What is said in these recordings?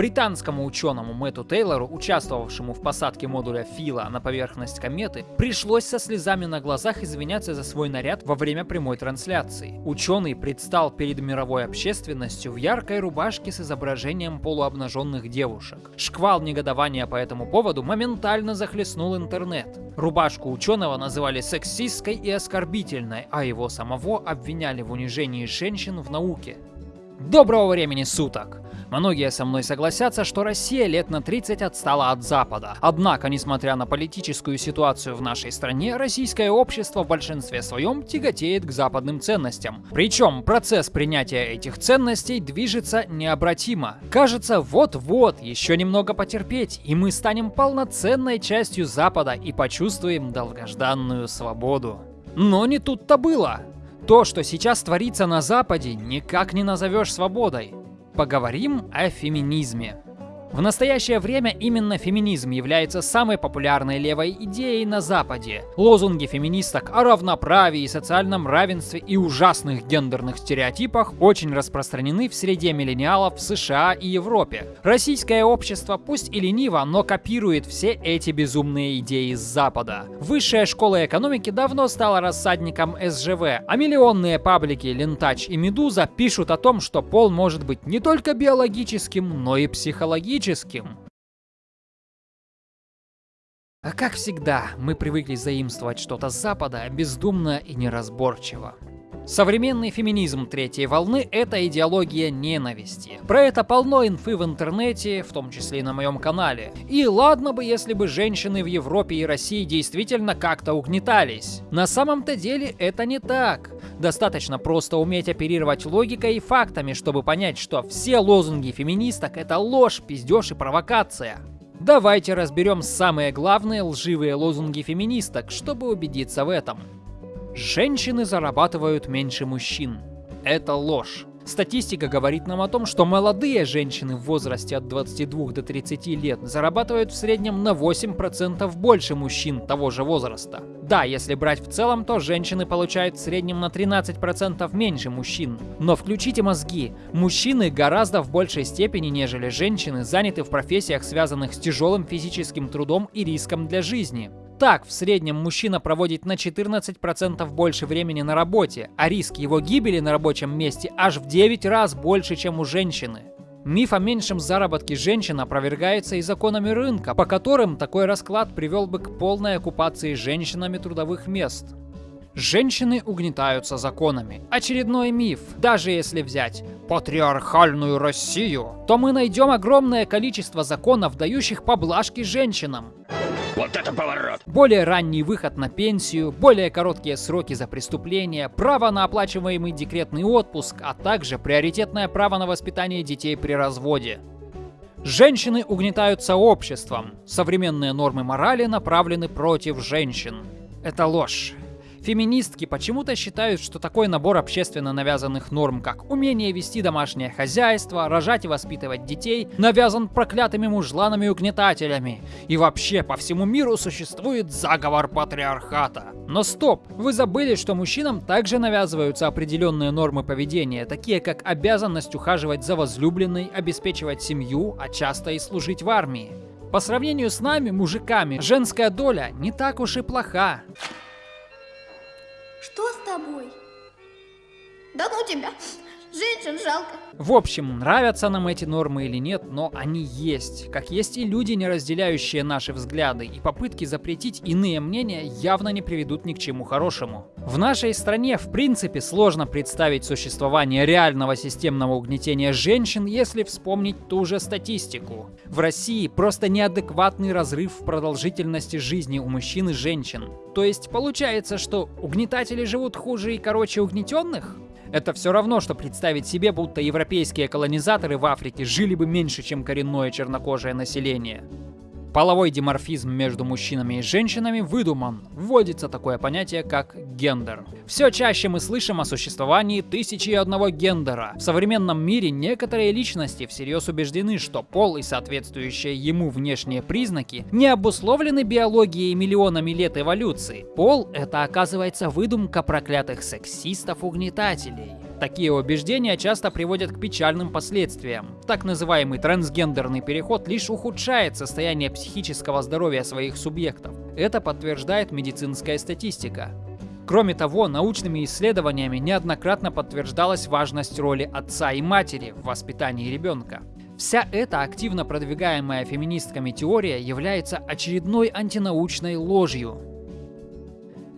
Британскому ученому Мэтту Тейлору, участвовавшему в посадке модуля Фила на поверхность кометы, пришлось со слезами на глазах извиняться за свой наряд во время прямой трансляции. Ученый предстал перед мировой общественностью в яркой рубашке с изображением полуобнаженных девушек. Шквал негодования по этому поводу моментально захлестнул интернет. Рубашку ученого называли сексистской и оскорбительной, а его самого обвиняли в унижении женщин в науке. Доброго времени суток! Многие со мной согласятся, что Россия лет на 30 отстала от Запада. Однако, несмотря на политическую ситуацию в нашей стране, российское общество в большинстве своем тяготеет к западным ценностям. Причем процесс принятия этих ценностей движется необратимо. Кажется, вот-вот, еще немного потерпеть, и мы станем полноценной частью Запада и почувствуем долгожданную свободу. Но не тут-то было. То, что сейчас творится на Западе, никак не назовешь свободой. Поговорим о феминизме. В настоящее время именно феминизм является самой популярной левой идеей на Западе. Лозунги феминисток о равноправии, социальном равенстве и ужасных гендерных стереотипах очень распространены в среде миллениалов в США и Европе. Российское общество пусть и лениво, но копирует все эти безумные идеи с Запада. Высшая школа экономики давно стала рассадником СЖВ, а миллионные паблики Лентач и Медуза пишут о том, что пол может быть не только биологическим, но и психологическим политическим. А как всегда, мы привыкли заимствовать что-то с Запада бездумно и неразборчиво. Современный феминизм третьей волны — это идеология ненависти. Про это полно инфы в интернете, в том числе и на моем канале. И ладно бы, если бы женщины в Европе и России действительно как-то угнетались. На самом-то деле это не так. Достаточно просто уметь оперировать логикой и фактами, чтобы понять, что все лозунги феминисток — это ложь, пиздеж и провокация. Давайте разберем самые главные лживые лозунги феминисток, чтобы убедиться в этом. Женщины зарабатывают меньше мужчин. Это ложь. Статистика говорит нам о том, что молодые женщины в возрасте от 22 до 30 лет зарабатывают в среднем на 8% больше мужчин того же возраста. Да, если брать в целом, то женщины получают в среднем на 13% меньше мужчин. Но включите мозги, мужчины гораздо в большей степени, нежели женщины, заняты в профессиях, связанных с тяжелым физическим трудом и риском для жизни. Так, в среднем мужчина проводит на 14% больше времени на работе, а риск его гибели на рабочем месте аж в 9 раз больше, чем у женщины. Миф о меньшем заработке женщин опровергается и законами рынка, по которым такой расклад привел бы к полной оккупации женщинами трудовых мест. Женщины угнетаются законами. Очередной миф. Даже если взять патриархальную Россию, то мы найдем огромное количество законов, дающих поблажки женщинам. Вот это поворот! Более ранний выход на пенсию, более короткие сроки за преступление, право на оплачиваемый декретный отпуск, а также приоритетное право на воспитание детей при разводе. Женщины угнетаются обществом. Современные нормы морали направлены против женщин. Это ложь. Феминистки почему-то считают, что такой набор общественно навязанных норм, как умение вести домашнее хозяйство, рожать и воспитывать детей, навязан проклятыми мужланами и угнетателями. И вообще по всему миру существует заговор патриархата. Но стоп, вы забыли, что мужчинам также навязываются определенные нормы поведения, такие как обязанность ухаживать за возлюбленной, обеспечивать семью, а часто и служить в армии. По сравнению с нами, мужиками, женская доля не так уж и плоха. Что с тобой? Да ну тебя! Женщин жалко. В общем, нравятся нам эти нормы или нет, но они есть. Как есть и люди, не разделяющие наши взгляды, и попытки запретить иные мнения явно не приведут ни к чему хорошему. В нашей стране, в принципе, сложно представить существование реального системного угнетения женщин, если вспомнить ту же статистику. В России просто неадекватный разрыв в продолжительности жизни у мужчин и женщин. То есть получается, что угнетатели живут хуже и короче угнетенных? Это все равно, что представить себе, будто европейские колонизаторы в Африке жили бы меньше, чем коренное чернокожее население. Половой диморфизм между мужчинами и женщинами выдуман. Вводится такое понятие, как гендер. Все чаще мы слышим о существовании тысячи и одного гендера. В современном мире некоторые личности всерьез убеждены, что пол и соответствующие ему внешние признаки не обусловлены биологией миллионами лет эволюции. Пол — это, оказывается, выдумка проклятых сексистов-угнетателей. Такие убеждения часто приводят к печальным последствиям. Так называемый трансгендерный переход лишь ухудшает состояние психического здоровья своих субъектов. Это подтверждает медицинская статистика. Кроме того, научными исследованиями неоднократно подтверждалась важность роли отца и матери в воспитании ребенка. Вся эта активно продвигаемая феминистками теория является очередной антинаучной ложью.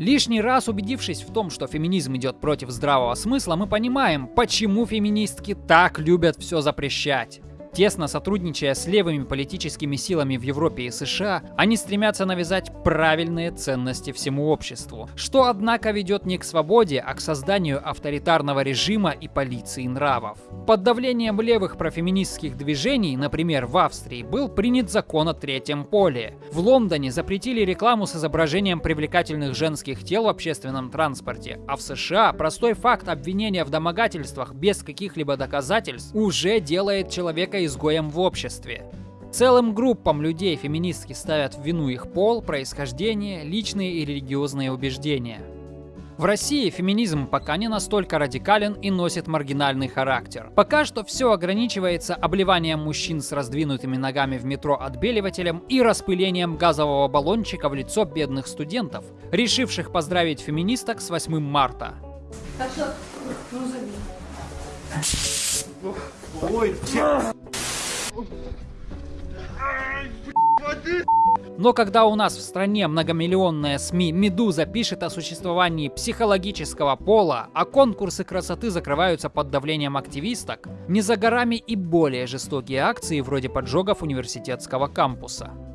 Лишний раз убедившись в том, что феминизм идет против здравого смысла, мы понимаем, почему феминистки так любят все запрещать. Тесно сотрудничая с левыми политическими силами в Европе и США, они стремятся навязать правильные ценности всему обществу, что, однако, ведет не к свободе, а к созданию авторитарного режима и полиции нравов. Под давлением левых профеминистских движений, например, в Австрии, был принят закон о третьем поле. В Лондоне запретили рекламу с изображением привлекательных женских тел в общественном транспорте, а в США простой факт обвинения в домогательствах без каких-либо доказательств уже делает человека изгоем в обществе. Целым группам людей феминистки ставят в вину их пол, происхождение, личные и религиозные убеждения. В России феминизм пока не настолько радикален и носит маргинальный характер. Пока что все ограничивается обливанием мужчин с раздвинутыми ногами в метро отбеливателем и распылением газового баллончика в лицо бедных студентов, решивших поздравить феминисток с 8 марта. Ой, но когда у нас в стране многомиллионная СМИ «Медуза» пишет о существовании психологического пола, а конкурсы красоты закрываются под давлением активисток, не за горами и более жестокие акции вроде поджогов университетского кампуса.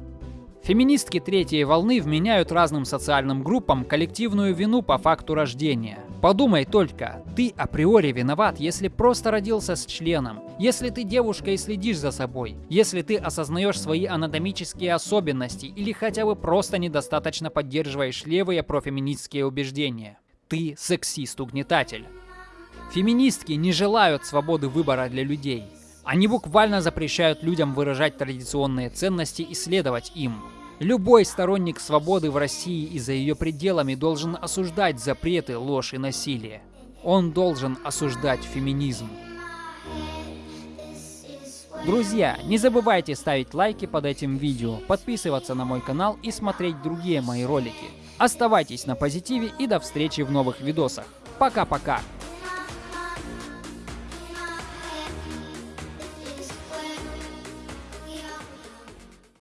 Феминистки третьей волны вменяют разным социальным группам коллективную вину по факту рождения. Подумай только, ты априори виноват, если просто родился с членом, если ты девушка и следишь за собой, если ты осознаешь свои анатомические особенности или хотя бы просто недостаточно поддерживаешь левые профеминистские убеждения. Ты сексист-угнетатель. Феминистки не желают свободы выбора для людей. Они буквально запрещают людям выражать традиционные ценности и следовать им. Любой сторонник свободы в России и за ее пределами должен осуждать запреты, ложь и насилие. Он должен осуждать феминизм. Друзья, не забывайте ставить лайки под этим видео, подписываться на мой канал и смотреть другие мои ролики. Оставайтесь на позитиве и до встречи в новых видосах. Пока-пока!